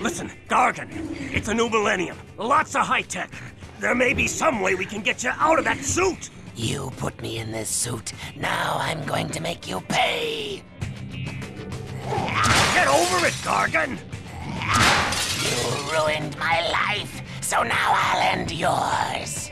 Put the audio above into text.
Listen, Gargan, it's a new millennium. Lots of high tech. There may be some way we can get you out of that suit. You put me in this suit. Now I'm going to make you pay. Get over it, Gargan. You ruined my life, so now I'll end yours.